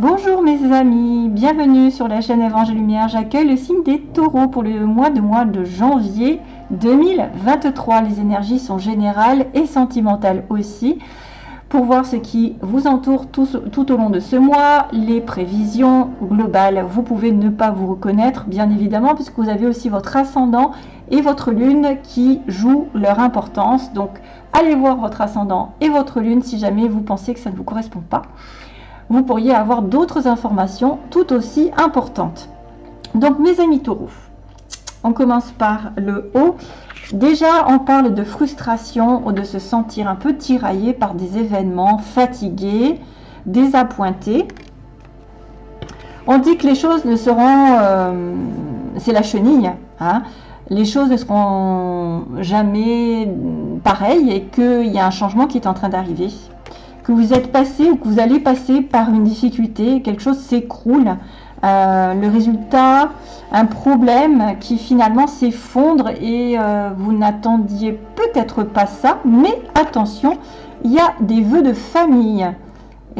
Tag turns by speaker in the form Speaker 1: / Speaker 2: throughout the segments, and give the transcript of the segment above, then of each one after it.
Speaker 1: Bonjour mes amis, bienvenue sur la chaîne Évangile Lumière. J'accueille le signe des taureaux pour le mois de janvier 2023. Les énergies sont générales et sentimentales aussi. Pour voir ce qui vous entoure tout, au long de ce mois, les prévisions globales. Vous pouvez ne pas vous reconnaître, bien évidemment, puisque vous avez aussi votre ascendant et votre lune qui jouent leur importance. Donc, allez voir votre ascendant et votre lune si jamais vous pensez que ça ne vous correspond pas vous pourriez avoir d'autres informations tout aussi importantes. Donc mes amis taureaux, on commence par le haut. Déjà, on parle de frustration ou de se sentir un peu tiraillé par des événements, fatigué, désappointé. On dit que les choses ne seront... Euh, c'est la chenille. Hein. les choses ne seront jamais pareilles et qu'il y a un changement qui est en train d'arriver que vous êtes passé ou que vous allez passer par une difficulté, quelque chose s'écroule, euh, le résultat, un problème qui finalement s'effondre et euh, vous n'attendiez peut-être pas ça, mais attention, il y a des vœux de famille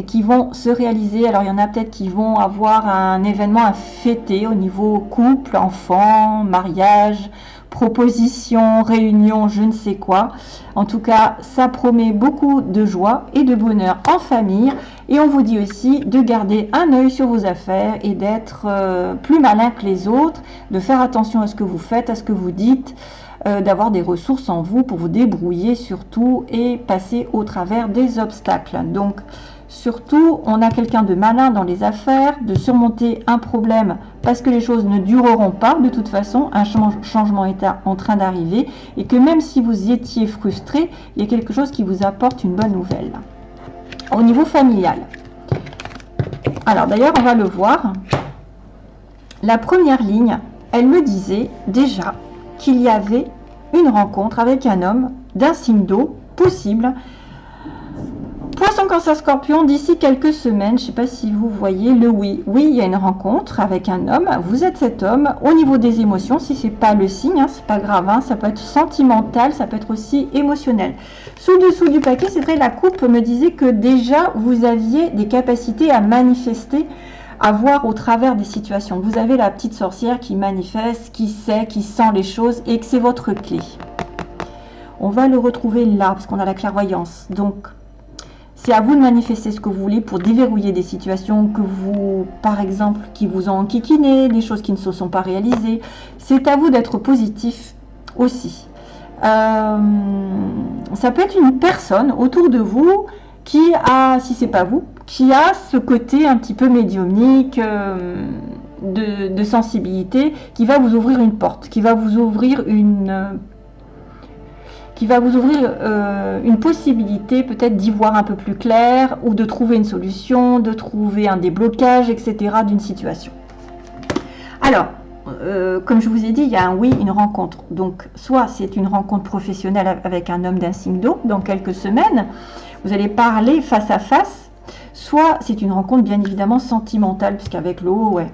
Speaker 1: qui vont se réaliser. Alors il y en a peut-être qui vont avoir un événement à fêter au niveau couple, enfant, mariage, proposition, réunion, je ne sais quoi. En tout cas, ça promet beaucoup de joie et de bonheur en famille. Et on vous dit aussi de garder un œil sur vos affaires et d'être euh, plus malin que les autres, de faire attention à ce que vous faites, à ce que vous dites, euh, d'avoir des ressources en vous pour vous débrouiller surtout et passer au travers des obstacles. Donc, Surtout, on a quelqu'un de malin dans les affaires, de surmonter un problème parce que les choses ne dureront pas. De toute façon, un changement est en train d'arriver et que même si vous étiez frustré, il y a quelque chose qui vous apporte une bonne nouvelle. Au niveau familial. Alors d'ailleurs, on va le voir. La première ligne, elle me disait déjà qu'il y avait une rencontre avec un homme d'un signe d'eau possible cancer, scorpion, d'ici quelques semaines, je ne sais pas si vous voyez le oui. Oui, il y a une rencontre avec un homme. Vous êtes cet homme. Au niveau des émotions, si ce n'est pas le signe, hein, c'est pas grave. Hein, ça peut être sentimental, ça peut être aussi émotionnel. Sous-dessous du paquet, c'est vrai, la coupe me disait que déjà, vous aviez des capacités à manifester à voir au travers des situations. Vous avez la petite sorcière qui manifeste, qui sait, qui sent les choses et que c'est votre clé. On va le retrouver là, parce qu'on a la clairvoyance. Donc, c'est à vous de manifester ce que vous voulez pour déverrouiller des situations que vous, par exemple, qui vous ont enquiquiné, des choses qui ne se sont pas réalisées. C'est à vous d'être positif aussi. Euh, ça peut être une personne autour de vous qui a, si c'est pas vous, qui a ce côté un petit peu médiumnique, euh, de, de, sensibilité, qui va vous ouvrir une porte, qui va vous ouvrir une qui va vous ouvrir euh, une possibilité peut-être d'y voir un peu plus clair ou de trouver une solution, de trouver un déblocage, etc. d'une situation. Alors, euh, comme je vous ai dit, il y a un oui, une rencontre. Donc, soit c'est une rencontre professionnelle avec un homme d'un signe d'eau dans quelques semaines, vous allez parler face à face, soit c'est une rencontre bien évidemment sentimentale, puisqu'avec l'eau, ouais,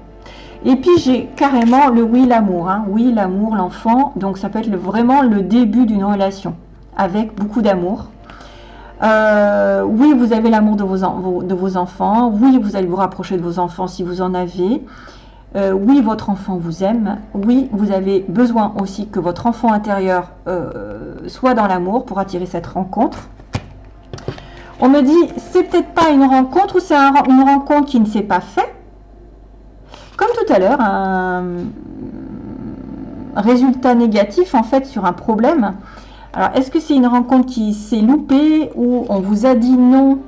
Speaker 1: et puis j'ai carrément le oui, l'amour. Hein. Oui, l'amour, l'enfant. Donc ça peut être vraiment le début d'une relation avec beaucoup d'amour. Euh, oui, vous avez l'amour de vos, enfants. Oui, vous allez vous rapprocher de vos enfants si vous en avez. Euh, oui, votre enfant vous aime. Oui, vous avez besoin aussi que votre enfant intérieur euh, soit dans l'amour pour attirer cette rencontre. On me dit, c'est peut-être pas une rencontre ou c'est une rencontre qui ne s'est pas faite comme tout à l'heure, un résultat négatif en fait sur un problème. Alors, est-ce que c'est une rencontre qui s'est loupée ou on vous a dit non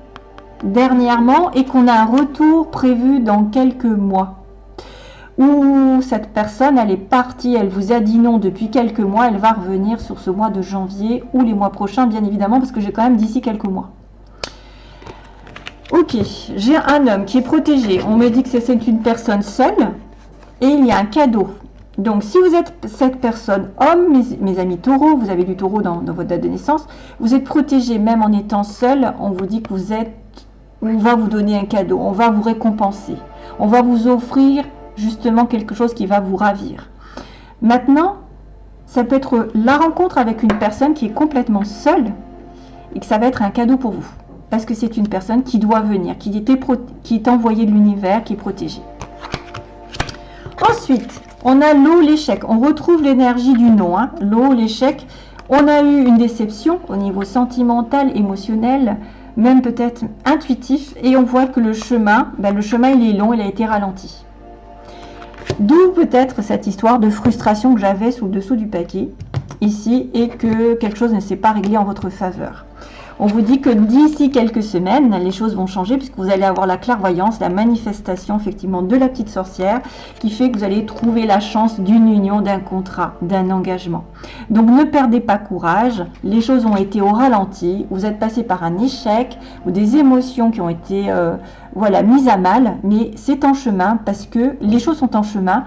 Speaker 1: dernièrement et qu'on a un retour prévu dans quelques mois? Ou cette personne, elle est partie, elle vous a dit non depuis quelques mois, elle va revenir sur ce mois de janvier ou les mois prochains, bien évidemment, parce que j'ai quand même d'ici quelques mois. Ok, j'ai un homme qui est protégé. On me dit que c'est une personne seule et il y a un cadeau. Donc, si vous êtes cette personne, homme, mes, amis taureaux, vous avez du taureau dans, votre date de naissance, vous êtes protégé même en étant seul. On vous dit que vous êtes, on va vous donner un cadeau, on va vous récompenser, on va vous offrir justement quelque chose qui va vous ravir. Maintenant, ça peut être la rencontre avec une personne qui est complètement seule et que ça va être un cadeau pour vous. Parce que c'est une personne qui doit venir, qui, est envoyée de l'univers, qui est protégée. Ensuite, on a l'eau, l'échec. On retrouve l'énergie du nom. Hein. L'eau, l'échec. On a eu une déception au niveau sentimental, émotionnel, même peut-être intuitif. Et on voit que le chemin, ben, le chemin il est long, il a été ralenti. D'où peut-être cette histoire de frustration que j'avais sous le dessous du paquet ici et que quelque chose ne s'est pas réglé en votre faveur. On vous dit que d'ici quelques semaines, les choses vont changer puisque vous allez avoir la clairvoyance, la manifestation effectivement de la petite sorcière qui fait que vous allez trouver la chance d'une union, d'un contrat, d'un engagement. Donc ne perdez pas courage, les choses ont été au ralenti, vous êtes passé par un échec ou des émotions qui ont été euh, voilà, mises à mal, mais c'est en chemin parce que les choses sont en chemin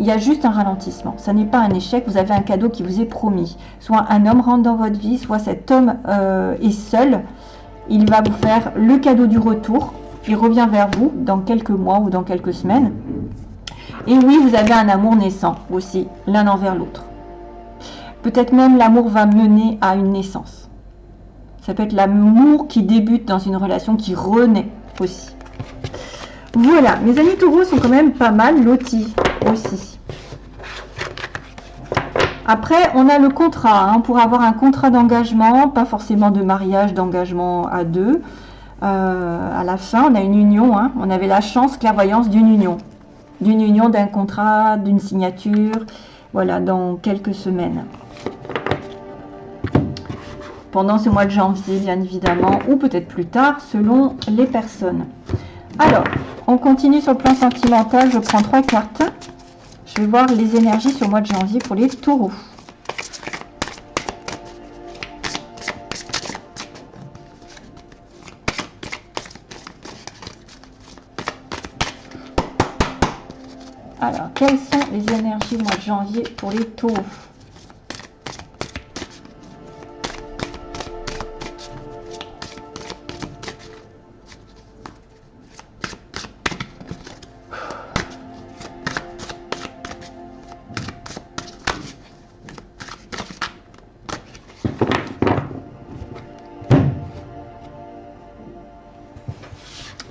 Speaker 1: il y a juste un ralentissement. Ça n'est pas un échec, vous avez un cadeau qui vous est promis. Soit un homme rentre dans votre vie, soit cet homme euh, est seul. Il va vous faire le cadeau du retour. Il revient vers vous dans quelques mois ou dans quelques semaines. Et oui, vous avez un amour naissant aussi, l'un envers l'autre. Peut-être même l'amour va mener à une naissance. Ça peut être l'amour qui débute dans une relation qui renaît aussi. Voilà, mes amis taureaux sont quand même pas mal lotis aussi. Après, on a le contrat. Hein, pour avoir un contrat d'engagement, pas forcément de mariage, d'engagement à deux. Euh, à la fin, on a une union. Hein. on avait la chance, clairvoyance d'une union. D'une union, d'un contrat, d'une signature. Voilà, dans quelques semaines. Pendant ce mois de janvier, bien évidemment, ou peut-être plus tard, selon les personnes. Alors, on continue sur le plan sentimental. Je prends trois cartes. Je vais voir les énergies sur le mois de janvier pour les taureaux. Alors, quelles sont les énergies au mois de janvier pour les taureaux?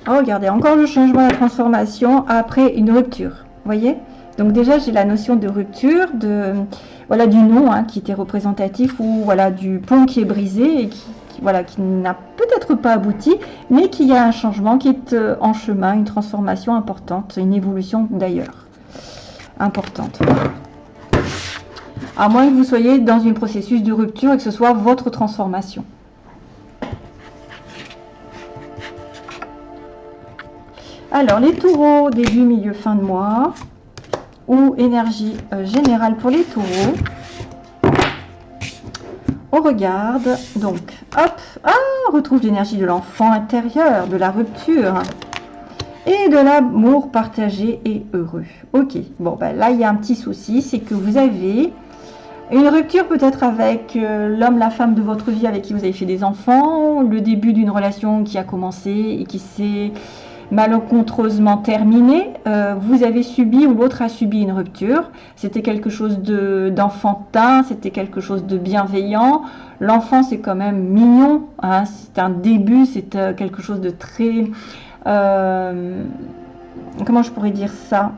Speaker 1: Regardez, encore le changement, la transformation après une rupture. voyez? Donc déjà, j'ai la notion de rupture, de voilà du nom hein, qui était représentatif ou voilà du pont qui est brisé et qui, voilà qui n'a peut-être pas abouti, mais qui a un changement qui est euh, en chemin, une transformation importante, une évolution d'ailleurs importante. À moins que vous soyez dans un processus de rupture et que ce soit votre transformation. Alors, les taureaux, début, milieu, fin de mois. Ou énergie euh, générale pour les taureaux. On regarde. Donc, hop. Ah, on retrouve l'énergie de l'enfant intérieur, de la rupture. Et de l'amour partagé et heureux. Ok. Bon, ben là, il y a un petit souci. C'est que vous avez une rupture peut-être avec euh, l'homme, la femme de votre vie avec qui vous avez fait des enfants. Le début d'une relation qui a commencé et qui s'est malencontreusement terminé, euh, vous avez subi ou l'autre a subi une rupture. C'était quelque chose d'enfantin, c'était quelque chose de bienveillant. L'enfant, c'est quand même mignon, hein. c'est un début, c'est euh, quelque chose de très... Euh, comment je pourrais dire ça?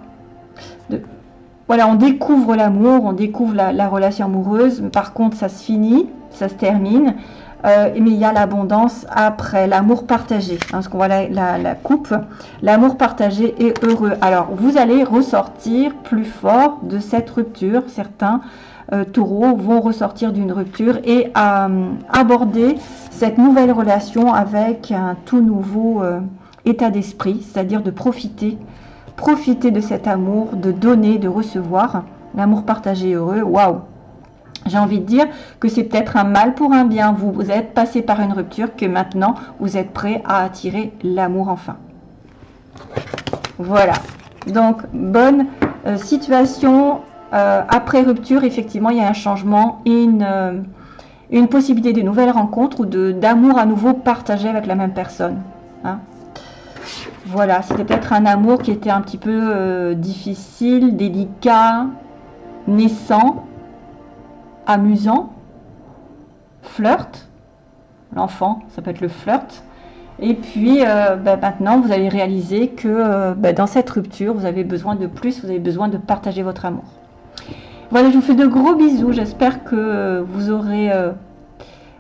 Speaker 1: Voilà, on découvre l'amour, on découvre la, la relation amoureuse, par contre, ça se finit, ça se termine. Euh, mais il y a l'abondance après, l'amour partagé, hein, parce qu'on voit la, coupe, l'amour partagé est heureux. Alors, vous allez ressortir plus fort de cette rupture. Certains euh, taureaux vont ressortir d'une rupture et euh, aborder cette nouvelle relation avec un tout nouveau état d'esprit, c'est-à-dire de profiter, profiter de cet amour, de donner, de recevoir. L'amour partagé heureux, waouh j'ai envie de dire que c'est peut-être un mal pour un bien. Vous, êtes passé par une rupture que maintenant vous êtes prêt à attirer l'amour enfin. Voilà. Donc, bonne euh, situation. Euh, après rupture, effectivement, il y a un changement et une, euh, une possibilité de nouvelles rencontres ou d'amour à nouveau partagé avec la même personne. Hein. Voilà, c'était peut-être un amour qui était un petit peu difficile, délicat, naissant, amusant, flirt, l'enfant, ça peut être le flirt, Et puis euh, bah, maintenant, vous allez réaliser que euh, bah, dans cette rupture, vous avez besoin de plus, vous avez besoin de partager votre amour. Voilà, je vous fais de gros bisous. J'espère que vous aurez, euh,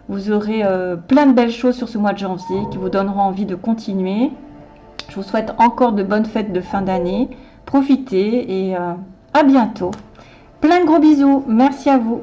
Speaker 1: vous aurez plein de belles choses sur ce mois de janvier qui vous donneront envie de continuer. Je vous souhaite encore de bonnes fêtes de fin d'année. Profitez et à bientôt. Plein de gros bisous. Merci à vous.